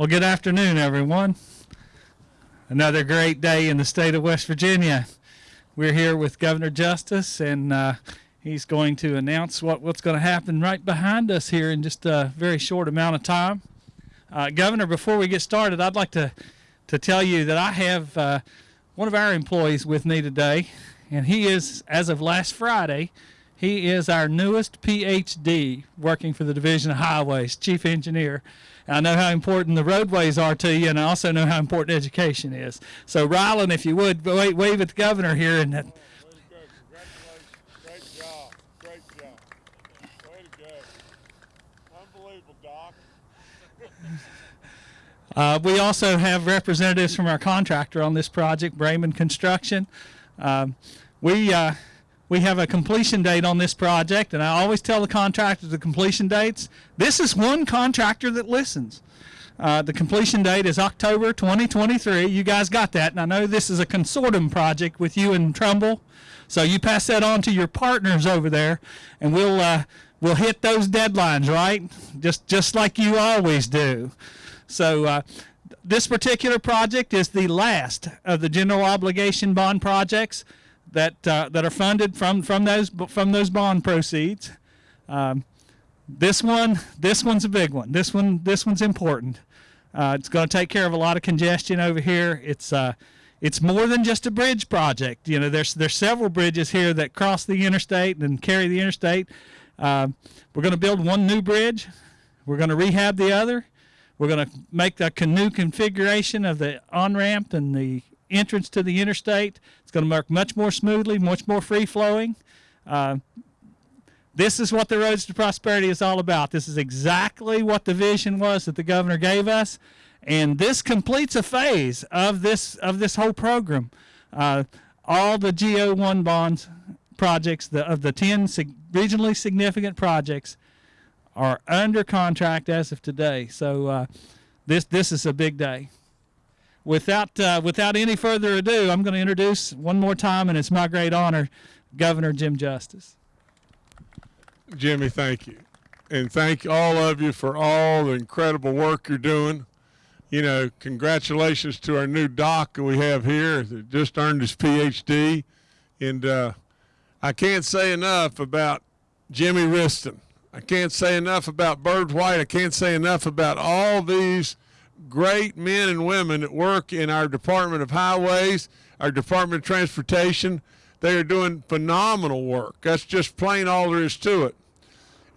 Well, good afternoon, everyone. Another great day in the state of West Virginia. We're here with Governor Justice, and uh, he's going to announce what, what's going to happen right behind us here in just a very short amount of time. Uh, Governor, before we get started, I'd like to, to tell you that I have uh, one of our employees with me today, and he is, as of last Friday, he is our newest PhD working for the Division of Highways, Chief Engineer. I know how important the roadways are to you, and I also know how important education is. So, Rylan, if you would, wave, wave at the governor here. And. Congratulations. Great job. Great job. Unbelievable, Doc. uh, we also have representatives from our contractor on this project, Brayman Construction. Um, we uh, we have a completion date on this project, and I always tell the contractors the completion dates. This is one contractor that listens. Uh, the completion date is October 2023. You guys got that, and I know this is a consortium project with you and Trumbull, so you pass that on to your partners over there, and we'll uh, we'll hit those deadlines, right? Just just like you always do. So. Uh, this particular project is the last of the general obligation bond projects that uh, that are funded from from those from those bond proceeds. Um, this one, this one's a big one. This one, this one's important. Uh, it's going to take care of a lot of congestion over here. It's uh, it's more than just a bridge project. You know, there's there's several bridges here that cross the interstate and carry the interstate. Uh, we're going to build one new bridge. We're going to rehab the other. We're going to make the canoe configuration of the on ramp and the entrance to the interstate. It's going to work much more smoothly, much more free flowing. Uh, this is what the Roads to Prosperity is all about. This is exactly what the vision was that the governor gave us, and this completes a phase of this of this whole program. Uh, all the GO1 bonds projects, the, of the 10 sig regionally significant projects, are under contract as of today. So uh, this this is a big day without uh, without any further ado, I'm going to introduce one more time, and it's my great honor, Governor Jim Justice. Jimmy, thank you. And thank all of you for all the incredible work you're doing. You know, congratulations to our new doc we have here that just earned his PhD. And uh, I can't say enough about Jimmy Wriston. I can't say enough about Byrd White. I can't say enough about all these great men and women that work in our Department of Highways, our Department of Transportation. They are doing phenomenal work. That's just plain all there is to it.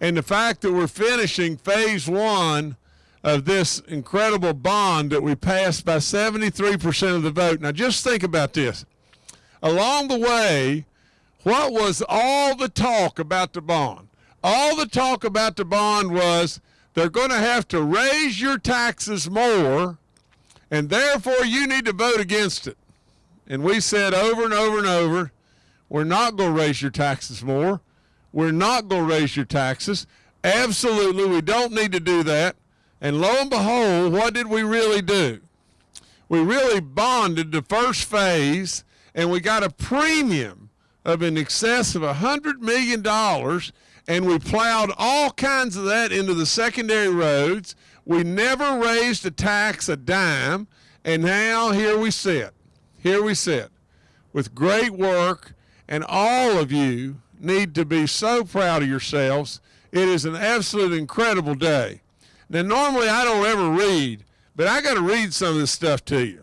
And the fact that we're finishing phase one of this incredible bond that we passed by 73% of the vote. Now, just think about this. Along the way, what was all the talk about the bond? All the talk about the bond was they're going to have to raise your taxes more, and therefore you need to vote against it. And we said over and over and over, we're not going to raise your taxes more. We're not going to raise your taxes. Absolutely, we don't need to do that. And lo and behold, what did we really do? We really bonded the first phase, and we got a premium of in excess of $100 million and we plowed all kinds of that into the secondary roads. We never raised a tax a dime, and now here we sit. Here we sit with great work, and all of you need to be so proud of yourselves. It is an absolute incredible day. Now, normally I don't ever read, but I got to read some of this stuff to you.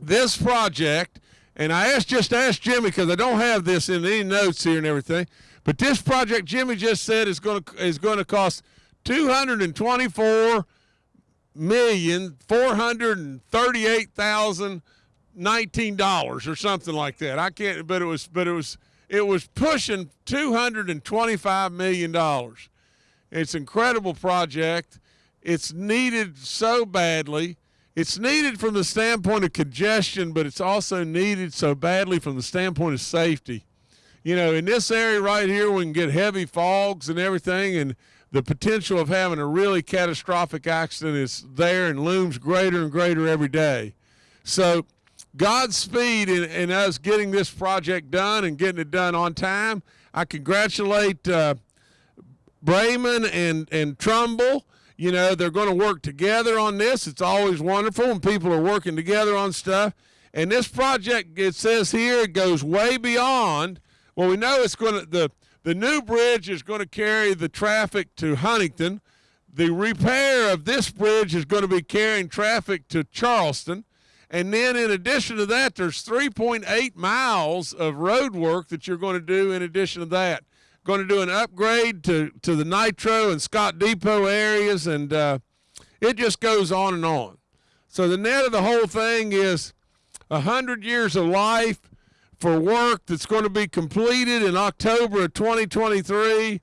This project, and I asked just asked Jimmy because I don't have this in any notes here and everything. But this project, Jimmy just said, is going to is going to cost two hundred and twenty four million four hundred and thirty eight thousand nineteen dollars or something like that. I can't, but it was, but it was, it was pushing two hundred and twenty five million dollars. It's an incredible project. It's needed so badly. It's needed from the standpoint of congestion, but it's also needed so badly from the standpoint of safety you know, in this area right here, we can get heavy fogs and everything, and the potential of having a really catastrophic accident is there and looms greater and greater every day. So, Godspeed in, in us getting this project done and getting it done on time. I congratulate uh, Brayman and, and Trumbull You know, they're going to work together on this. It's always wonderful when people are working together on stuff. And this project, it says here, it goes way beyond. Well, we know it's going to the the new bridge is going to carry the traffic to Huntington. The repair of this bridge is going to be carrying traffic to Charleston. And then, in addition to that, there's 3.8 miles of road work that you're going to do in addition to that. Going to do an upgrade to, to the Nitro and Scott Depot areas, and uh, it just goes on and on. So, the net of the whole thing is 100 years of life for work that's going to be completed in October of 2023.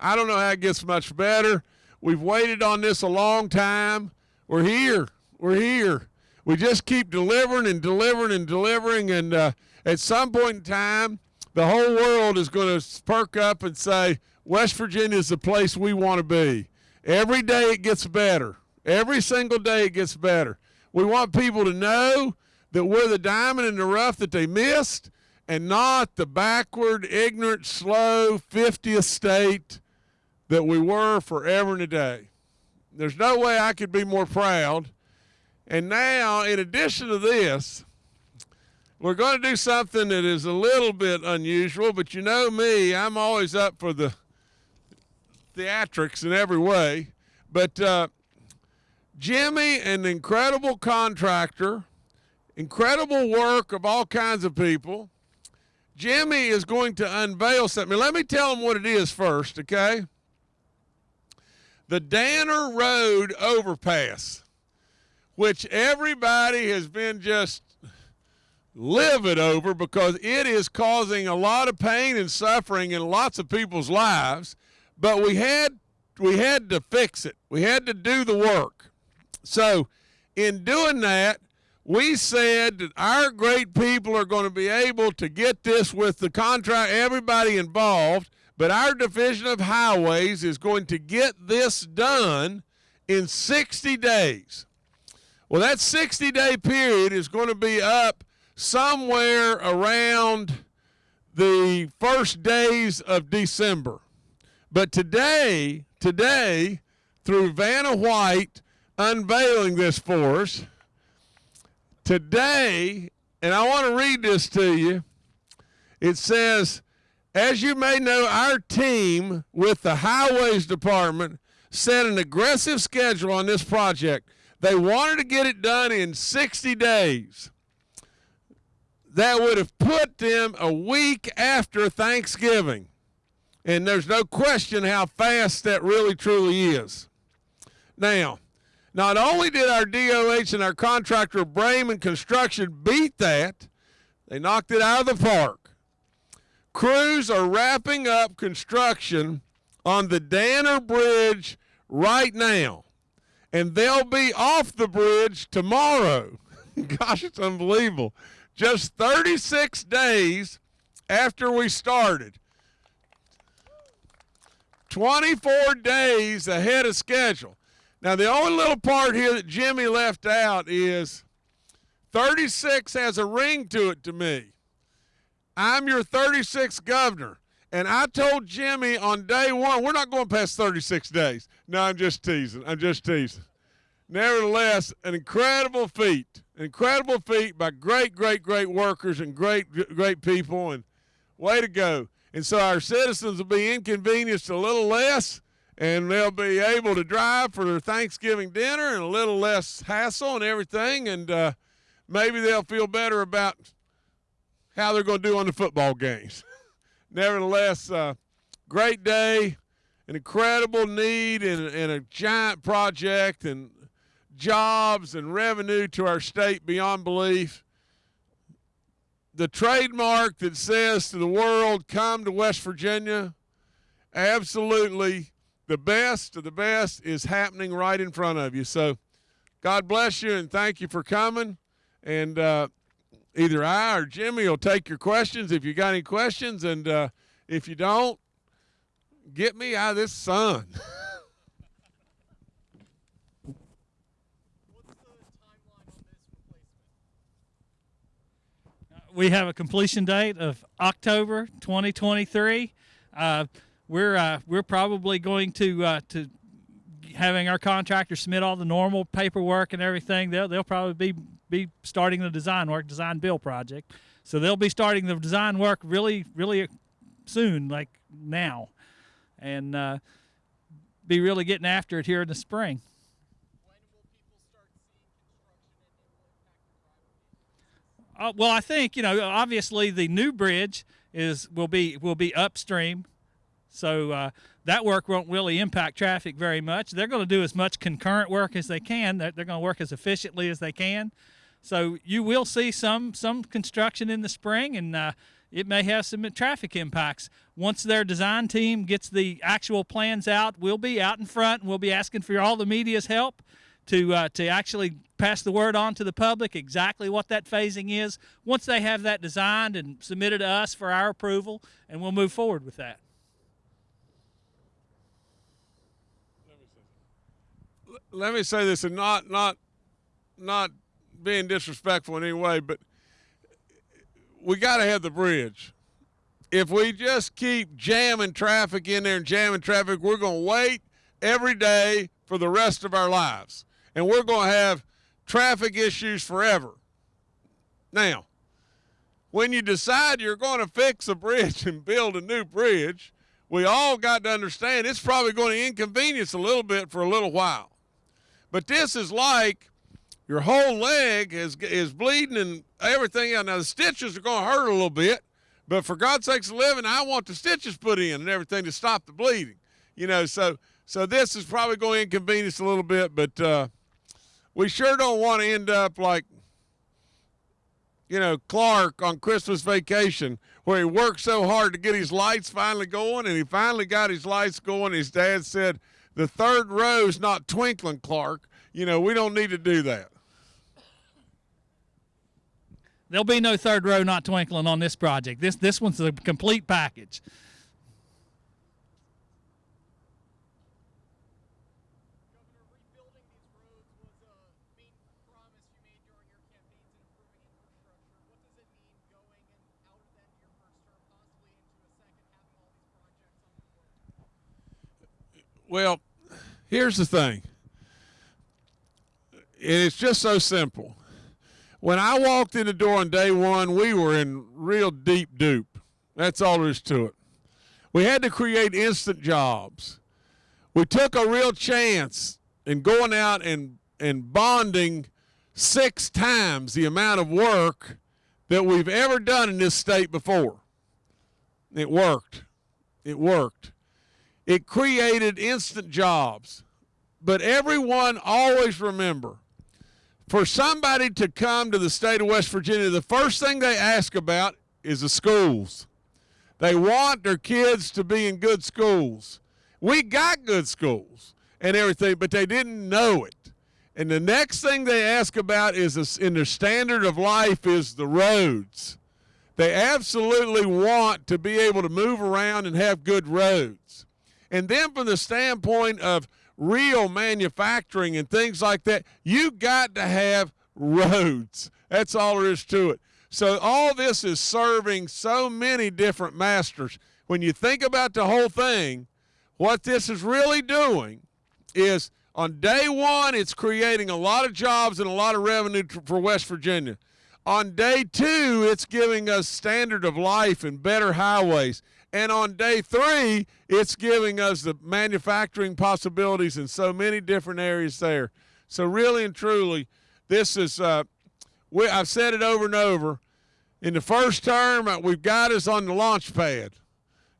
I don't know how it gets much better. We've waited on this a long time. We're here. We're here. We just keep delivering and delivering and delivering. And uh, at some point in time, the whole world is going to perk up and say, West Virginia is the place we want to be. Every day it gets better. Every single day it gets better. We want people to know that we're the diamond in the rough that they missed and not the backward, ignorant, slow 50th state that we were forever and a day. There's no way I could be more proud. And now, in addition to this, we're going to do something that is a little bit unusual, but you know me, I'm always up for the theatrics in every way. But uh, Jimmy, an incredible contractor, incredible work of all kinds of people. Jimmy is going to unveil something. Let me tell him what it is first, okay? The Danner Road overpass, which everybody has been just livid over because it is causing a lot of pain and suffering in lots of people's lives. But we had we had to fix it. We had to do the work. So, in doing that, we said that our great people are going to be able to get this with the contract, everybody involved, but our Division of Highways is going to get this done in 60 days. Well, that 60 day period is going to be up somewhere around the first days of December. But today, today, through Vanna White unveiling this for us, Today, and I want to read this to you. It says, as you may know, our team with the Highways Department set an aggressive schedule on this project. They wanted to get it done in 60 days. That would have put them a week after Thanksgiving. And there's no question how fast that really truly is. Now, not only did our DOH and our contractor Brayman Construction beat that, they knocked it out of the park. Crews are wrapping up construction on the Danner Bridge right now, and they'll be off the bridge tomorrow. Gosh, it's unbelievable. Just 36 days after we started. 24 days ahead of schedule. Now, the only little part here that Jimmy left out is 36 has a ring to it to me. I'm your 36th governor. And I told Jimmy on day one, we're not going past 36 days. No, I'm just teasing. I'm just teasing. Nevertheless, an incredible feat. An incredible feat by great, great, great workers and great, great people. And way to go. And so our citizens will be inconvenienced a little less and they'll be able to drive for their Thanksgiving dinner and a little less hassle and everything, and uh, maybe they'll feel better about how they're going to do on the football games. Nevertheless, uh, great day, an incredible need, and, and a giant project, and jobs and revenue to our state beyond belief. The trademark that says to the world, come to West Virginia, absolutely the best of the best is happening right in front of you. So God bless you and thank you for coming. And uh, either I or Jimmy will take your questions if you got any questions. And uh, if you don't, get me out of this sun. we have a completion date of October 2023. Uh, we're uh, we're probably going to uh, to having our contractor submit all the normal paperwork and everything. They'll they'll probably be be starting the design work, design build project. So they'll be starting the design work really really soon, like now, and uh, be really getting after it here in the spring. Uh, well, I think you know. Obviously, the new bridge is will be will be upstream, so uh, that work won't really impact traffic very much. They're going to do as much concurrent work as they can. They're, they're going to work as efficiently as they can. So you will see some some construction in the spring, and uh, it may have some traffic impacts. Once their design team gets the actual plans out, we'll be out in front, and we'll be asking for all the media's help to uh, to actually pass the word on to the public exactly what that phasing is. Once they have that designed and submitted to us for our approval, and we'll move forward with that. Let me say this, and not not not being disrespectful in any way, but we got to have the bridge. If we just keep jamming traffic in there and jamming traffic, we're going to wait every day for the rest of our lives and we're going to have traffic issues forever. Now, when you decide you're going to fix a bridge and build a new bridge, we all got to understand it's probably going to inconvenience a little bit for a little while. But this is like your whole leg is, is bleeding and everything. Now, the stitches are going to hurt a little bit, but for God's sakes, living, I want the stitches put in and everything to stop the bleeding. You know, so so this is probably going to inconvenience a little bit, but uh, we sure don't want to end up like you know Clark on Christmas vacation where he worked so hard to get his lights finally going and he finally got his lights going his dad said the third row's not twinkling Clark you know we don't need to do that There'll be no third row not twinkling on this project. This this one's a complete package. Well, here's the thing. It's just so simple. When I walked in the door on day one, we were in real deep dupe. That's all there is to it. We had to create instant jobs. We took a real chance in going out and, and bonding six times the amount of work that we've ever done in this state before. It worked. It worked. It created instant jobs. But everyone always remember for somebody to come to the state of West Virginia, the first thing they ask about is the schools. They want their kids to be in good schools. We got good schools and everything, but they didn't know it. And the next thing they ask about is in their standard of life is the roads. They absolutely want to be able to move around and have good roads. And then from the standpoint of real manufacturing and things like that, you got to have roads. That's all there is to it. So all this is serving so many different masters. When you think about the whole thing, what this is really doing is on day one, it's creating a lot of jobs and a lot of revenue for West Virginia. On day two, it's giving us standard of life and better highways. And on day three, it's giving us the manufacturing possibilities in so many different areas there. So really and truly, this is, uh, we, I've said it over and over. In the first term, uh, we've got us on the launch pad.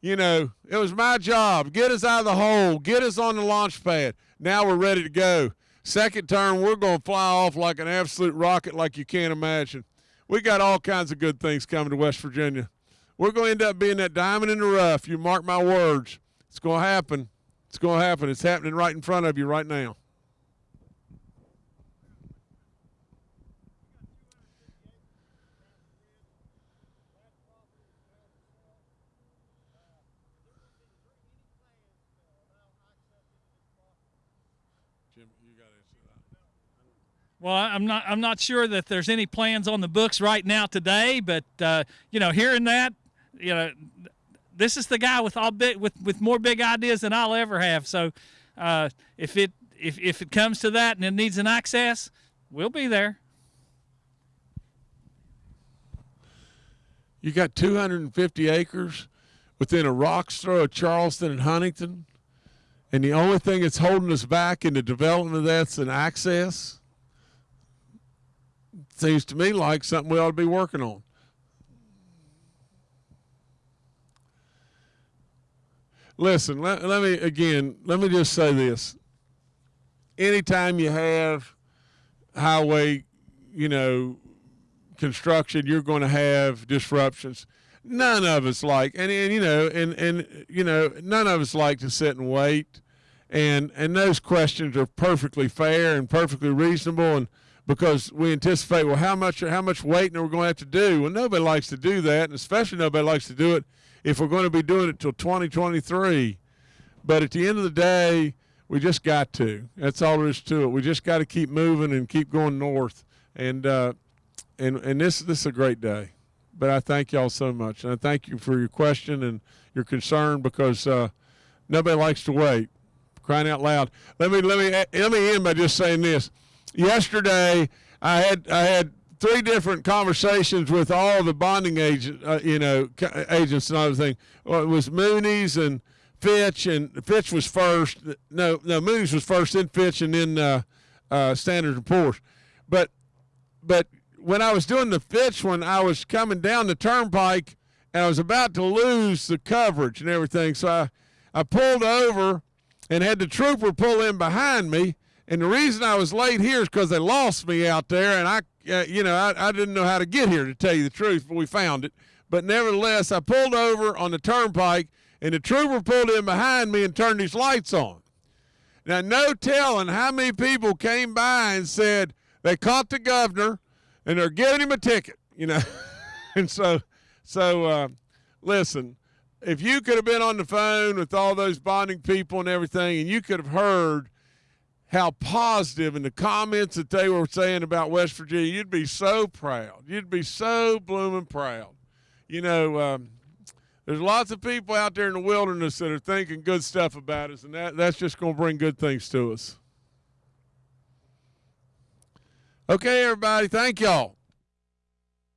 You know, it was my job. Get us out of the hole. Get us on the launch pad. Now we're ready to go. Second term, we're going to fly off like an absolute rocket like you can't imagine. We got all kinds of good things coming to West Virginia. We're going to end up being that diamond in the rough. You mark my words. It's going to happen. It's going to happen. It's happening right in front of you right now. Well, I'm not. I'm not sure that there's any plans on the books right now today, but uh, you know, hearing that, you know, this is the guy with all big with with more big ideas than I'll ever have. So uh, if it if if it comes to that and it needs an access, we'll be there. You got 250 acres within a rock's throw of Charleston and Huntington, and the only thing that's holding us back in the development of that's an access. Seems to me like something we ought to be working on. Listen, let, let me again, let me just say this. Anytime you have highway, you know, construction, you're going to have disruptions. None of us like, and, and you know, and and you know, none of us like to sit and wait, and and those questions are perfectly fair and perfectly reasonable, and because we anticipate, well, how much how much waiting are we going to have to do? Well, nobody likes to do that, and especially nobody likes to do it if we're going to be doing it till 2023. But at the end of the day, we just got to. That's all there is to it. We just got to keep moving and keep going north, and. Uh, and and this this is a great day. But I thank y'all so much, and I thank you for your question and your concern because uh, nobody likes to wait. Crying out loud. Let me let me let me end by just saying this. Yesterday, I had I had three different conversations with all the bonding agent, uh, you know, agents and everything. Well, it was Moody's and Fitch, and Fitch was first. No, no, Moody's was first, then Fitch, and then uh, uh, Standard and Poor's. But but when I was doing the Fitch one, I was coming down the turnpike and I was about to lose the coverage and everything. So I, I pulled over and had the trooper pull in behind me. And the reason I was late here is because they lost me out there, and I, uh, you know, I, I didn't know how to get here to tell you the truth, but we found it. But nevertheless, I pulled over on the turnpike, and the trooper pulled in behind me and turned his lights on. Now, no telling how many people came by and said they caught the governor and they're giving him a ticket, you know. and so, so uh, listen, if you could have been on the phone with all those bonding people and everything, and you could have heard how positive and the comments that they were saying about West Virginia, you'd be so proud. You'd be so blooming proud. You know, um, there's lots of people out there in the wilderness that are thinking good stuff about us, and that, that's just going to bring good things to us. Okay, everybody, thank y'all.